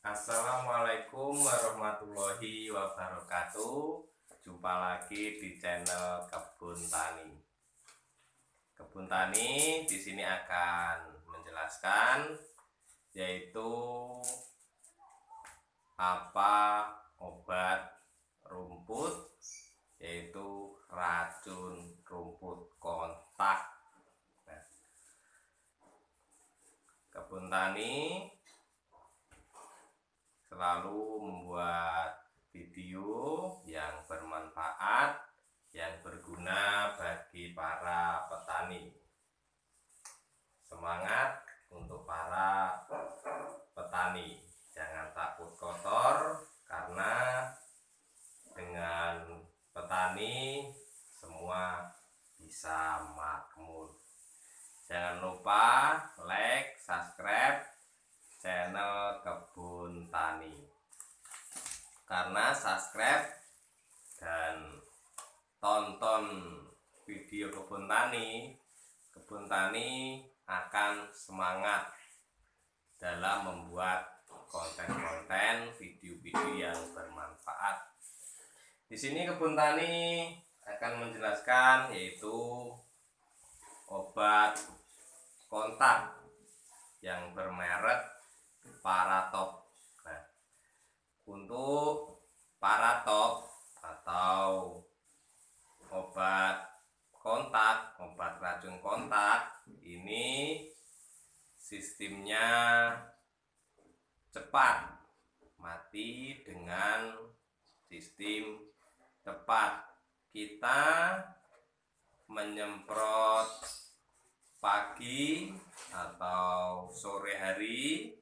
Assalamualaikum warahmatullahi wabarakatuh. Jumpa lagi di channel Kebun Tani. Kebun Tani di sini akan menjelaskan yaitu apa obat rumput yaitu racun rumput kontak. Nah, kebun tani selalu membuat video yang bermanfaat yang berguna bagi para petani. Semangat untuk para petani. Jangan takut kotor karena dengan petani semua bisa makmur. Jangan lupa like subscribe channel kebun tani. Karena subscribe dan tonton video kebun tani kebun tani akan semangat dalam membuat konten-konten video-video yang bermanfaat. Di sini kebun tani akan menjelaskan yaitu obat kontak yang bermerek paratop nah untuk paratop atau obat kontak obat racun kontak ini sistemnya cepat mati dengan sistem tepat. Kita menyemprot pagi atau sore hari.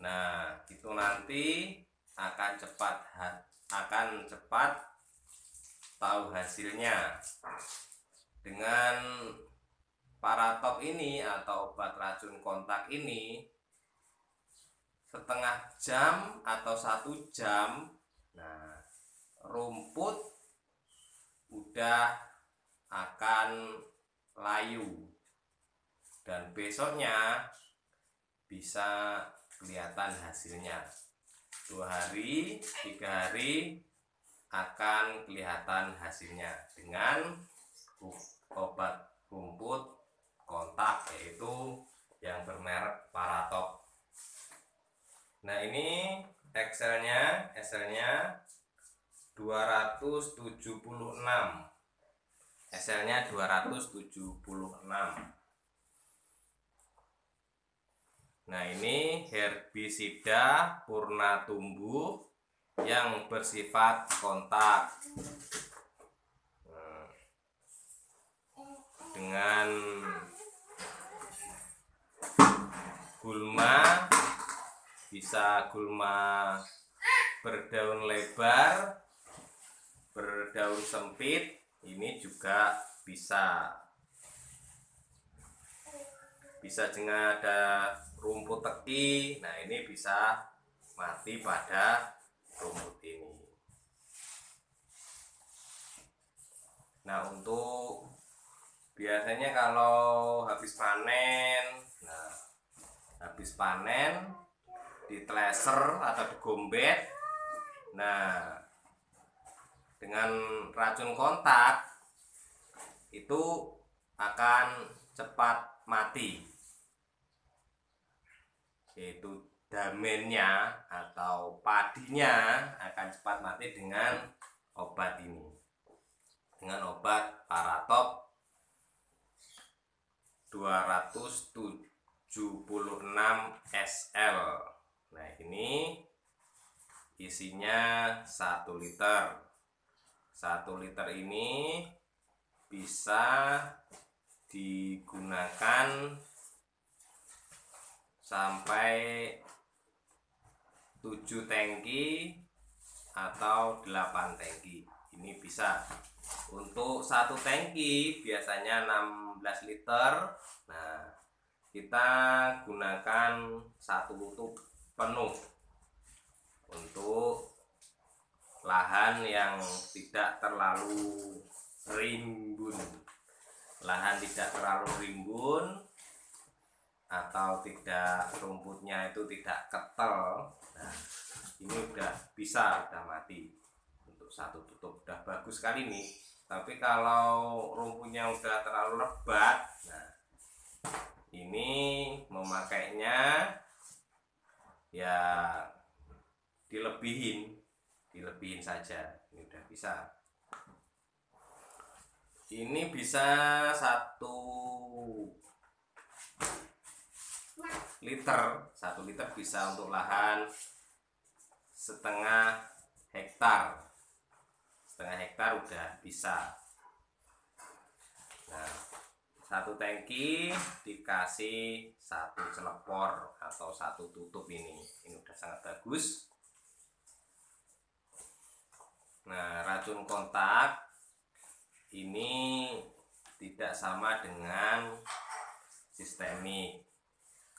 Nah, itu nanti akan cepat akan cepat tahu hasilnya. Dengan paratop ini atau obat racun kontak ini setengah jam atau satu jam nah rumput udah akan layu dan besoknya bisa kelihatan hasilnya dua hari tiga hari akan kelihatan hasilnya dengan obat rumput kontak yaitu yang bermerek Paratop nah ini Excelnya Excelnya 276 Excelnya 276 Nah ini herbisida purna tumbuh yang bersifat kontak. Nah, dengan gulma bisa gulma berdaun lebar berdaun sempit ini juga bisa bisa juga ada rumput teki. Nah ini bisa mati pada rumput ini. Nah untuk biasanya kalau habis panen nah habis panen di treasure atau digombet. Nah dengan racun kontak itu akan cepat mati yaitu damennya atau padinya akan cepat mati dengan obat ini. Dengan obat paratop 276 SL nah ini isinya 1 liter. 1 liter ini bisa digunakan sampai 7 tangki atau 8 tangki. Ini bisa. Untuk satu tangki biasanya 16 liter. Nah kita gunakan satu tutup penuh. Untuk lahan yang tidak terlalu rimbun. Lahan tidak terlalu rimbun atau tidak rumputnya itu tidak ketel. Nah ini udah bisa udah mati. Untuk satu tutup udah bagus sekali nih. Tapi kalau rumputnya udah terlalu lebat nah ini memakainya ya dilebihin dilebihin saja. Ini udah bisa. Ini bisa satu liter. Satu liter bisa untuk lahan setengah hektar. Setengah hektar udah bisa. Nah satu tangki dikasih satu celepor atau satu tutup ini. Ini udah sangat bagus. Nah racun kontak ini tidak sama dengan sistemik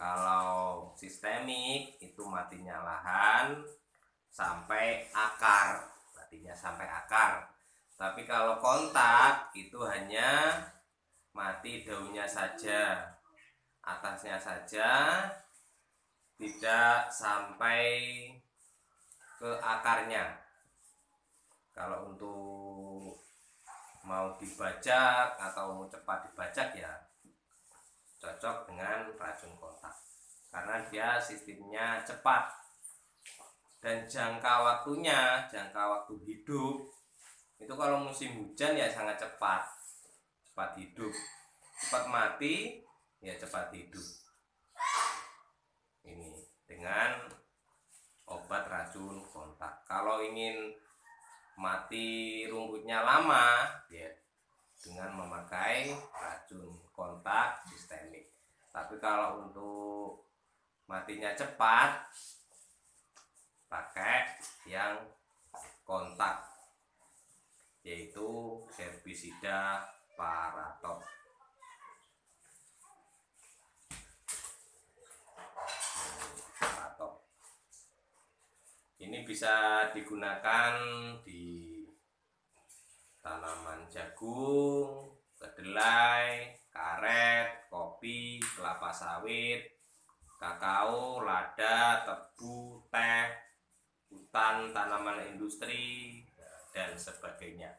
kalau sistemik itu matinya lahan sampai akar. Matinya sampai akar. Tapi kalau kontak itu hanya mati daunnya saja atasnya saja tidak sampai ke akarnya. Kalau untuk mau dibajak atau mau cepat dibajak ya cocok dengan racun kontak karena dia sistemnya cepat. Dan jangka waktunya jangka waktu hidup itu kalau musim hujan ya sangat cepat. Cepat hidup. Cepat mati ya cepat hidup. Ini dengan obat racun kontak. Kalau ingin mati rumputnya lama ya dengan memakai racun kontak sistemik. Tapi kalau untuk matinya cepat. Pakai yang kontak yaitu herbisida paratop ini bisa digunakan di tanaman jagung, kedelai, karet, kopi, kelapa sawit, kakao, lada, tebu, teh, hutan, tanaman industri, dan sebagainya.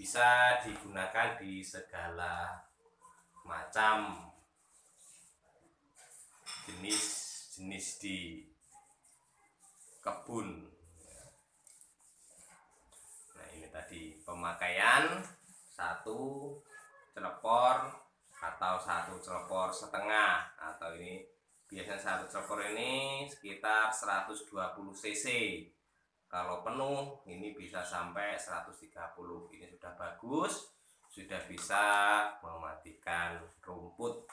Bisa digunakan di segala macam jenis-jenis di kebun nah ini tadi pemakaian satu celepor atau satu celepor setengah atau ini biasanya satu celepor ini sekitar 120 cc. Kalau penuh ini bisa sampai 130 ini sudah bagus sudah bisa mematikan rumput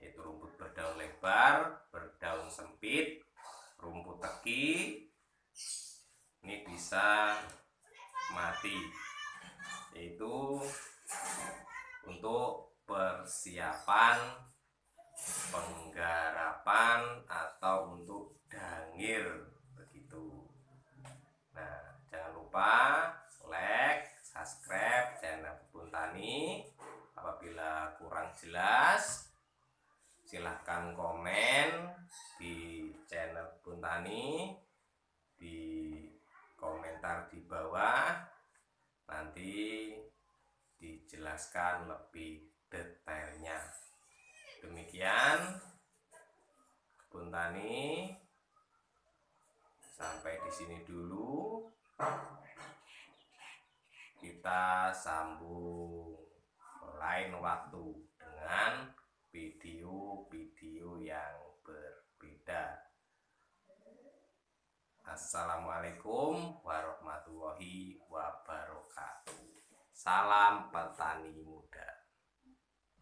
yaitu rumput berdaun lebar berdaun sempit rumput teki. Ini bisa mati. Yaitu untuk persiapan penggarapan atau untuk dangir begitu. Nah jangan lupa like subscribe channel kebun tani. Apabila kurang jelas silahkan komen di channel Buntani di komentar di bawah. Nanti dijelaskan lebih detailnya demikian Buntani sampai di sini dulu kita sambung lain waktu dengan video-video yang berbeda. Assalamualaikum warahmatullahi wabarakatuh. Salam petani